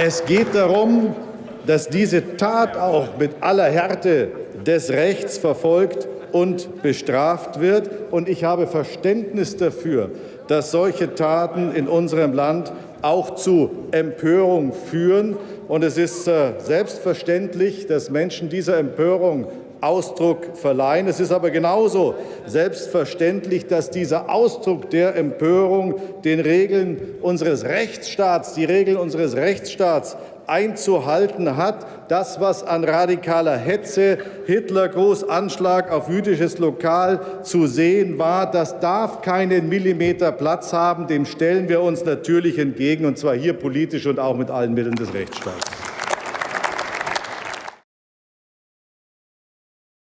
Es geht darum, dass diese Tat auch mit aller Härte des Rechts verfolgt und bestraft wird. Und ich habe Verständnis dafür, dass solche Taten in unserem Land auch zu Empörung führen. Und es ist äh, selbstverständlich, dass Menschen dieser Empörung Ausdruck verleihen. Es ist aber genauso selbstverständlich, dass dieser Ausdruck der Empörung den Regeln unseres Rechtsstaats, die Regeln unseres Rechtsstaats einzuhalten hat. Das, was an radikaler Hetze, Hitlergruß, Anschlag auf jüdisches Lokal zu sehen war, das darf keinen Millimeter Platz haben. Dem stellen wir uns natürlich entgegen, und zwar hier politisch und auch mit allen Mitteln des Rechtsstaats.